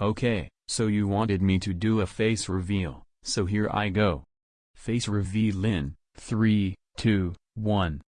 Okay, so you wanted me to do a face reveal, so here I go. Face reveal in 3, 2, 1.